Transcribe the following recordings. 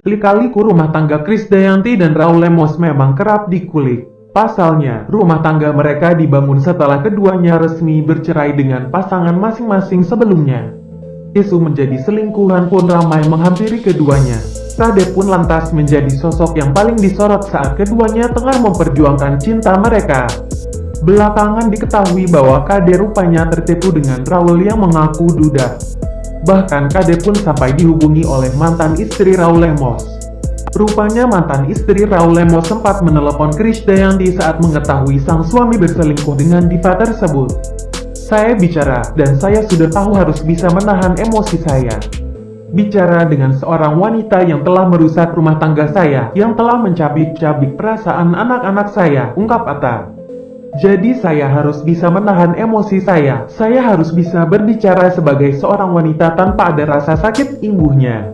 Lika-liku rumah tangga Krisdayanti dan Raul Lemos memang kerap dikulik. Pasalnya, rumah tangga mereka dibangun setelah keduanya resmi bercerai dengan pasangan masing-masing sebelumnya. Isu menjadi selingkuhan pun ramai menghampiri keduanya. Kade pun lantas menjadi sosok yang paling disorot saat keduanya tengah memperjuangkan cinta mereka. Belakangan diketahui bahwa Kade rupanya tertipu dengan Raul yang mengaku duda. Bahkan Kade pun sampai dihubungi oleh mantan istri Raul Lemos. Rupanya mantan istri Raul Lemos sempat menelepon Krisdayanti saat mengetahui sang suami berselingkuh dengan diva tersebut. Saya bicara, dan saya sudah tahu harus bisa menahan emosi saya. Bicara dengan seorang wanita yang telah merusak rumah tangga saya, yang telah mencabik-cabik perasaan anak-anak saya, ungkap Atta. Jadi saya harus bisa menahan emosi saya. Saya harus bisa berbicara sebagai seorang wanita tanpa ada rasa sakit imbuhnya.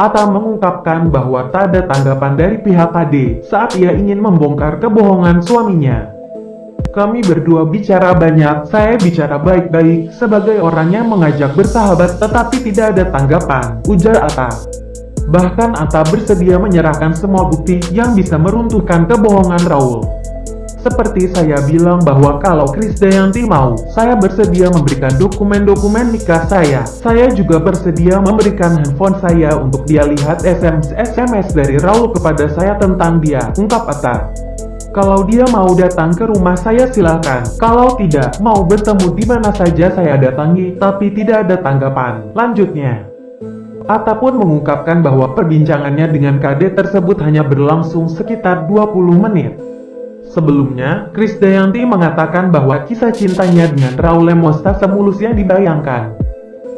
Atta mengungkapkan bahwa tak ada tanggapan dari pihak KD saat ia ingin membongkar kebohongan suaminya. Kami berdua bicara banyak, saya bicara baik-baik sebagai orang yang mengajak bersahabat tetapi tidak ada tanggapan, ujar Atta. Bahkan Atta bersedia menyerahkan semua bukti yang bisa meruntuhkan kebohongan Raul. Seperti saya bilang bahwa kalau Krisdayanti mau, saya bersedia memberikan dokumen-dokumen nikah saya. Saya juga bersedia memberikan handphone saya untuk dia lihat SMS-SMS dari Raul kepada saya tentang dia, ungkap Atta. Kalau dia mau datang ke rumah saya silakan. Kalau tidak, mau bertemu di mana saja saya datangi, tapi tidak ada tanggapan. Lanjutnya. Atta pun mengungkapkan bahwa perbincangannya dengan KD tersebut hanya berlangsung sekitar 20 menit. Sebelumnya, Krisdayanti mengatakan bahwa kisah cintanya dengan Raul Lemos tak semulus yang dibayangkan.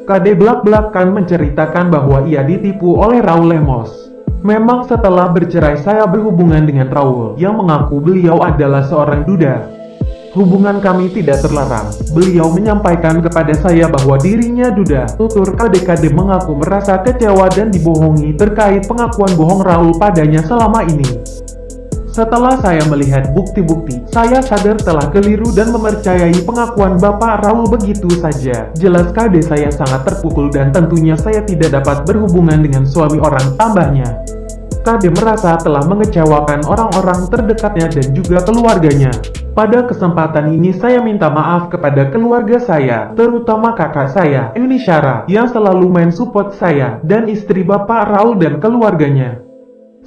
Kade belak-belakan menceritakan bahwa ia ditipu oleh Raul Lemos. Memang setelah bercerai saya berhubungan dengan Raul, yang mengaku beliau adalah seorang duda. Hubungan kami tidak terlarang. Beliau menyampaikan kepada saya bahwa dirinya duda. Tutur kade-kade mengaku merasa kecewa dan dibohongi terkait pengakuan bohong Raul padanya selama ini. Setelah saya melihat bukti-bukti, saya sadar telah keliru dan mempercayai pengakuan Bapak Raul begitu saja. Jelas kade saya sangat terpukul dan tentunya saya tidak dapat berhubungan dengan suami orang tambahnya. Kade merasa telah mengecewakan orang-orang terdekatnya dan juga keluarganya. Pada kesempatan ini saya minta maaf kepada keluarga saya, terutama kakak saya, Yuni Syara, yang selalu main support saya, dan istri Bapak Raul dan keluarganya.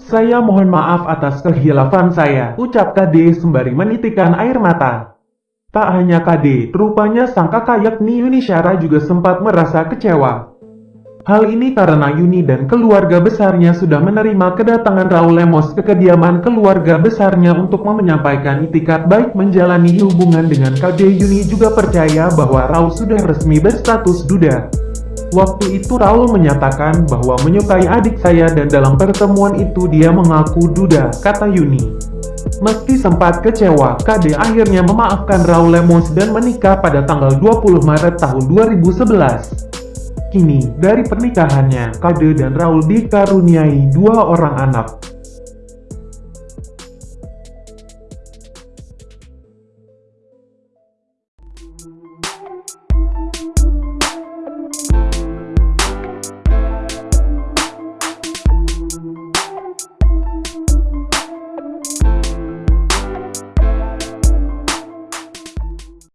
Saya mohon maaf atas kehilafan saya, ucap KD sembari menitikan air mata. Tak hanya KD, rupanya sang kakak yakni Yuni Syara juga sempat merasa kecewa. Hal ini karena Yuni dan keluarga besarnya sudah menerima kedatangan Raul Lemos ke kediaman keluarga besarnya untuk menyampaikan itikat baik menjalani hubungan dengan KD Yuni juga percaya bahwa Raul sudah resmi berstatus duda. Waktu itu Raul menyatakan bahwa menyukai adik saya dan dalam pertemuan itu dia mengaku duda, kata Yuni. Meski sempat kecewa, KD akhirnya memaafkan Raul Lemos dan menikah pada tanggal 20 Maret tahun 2011. Kini, dari pernikahannya, KD dan Raul dikaruniai dua orang anak.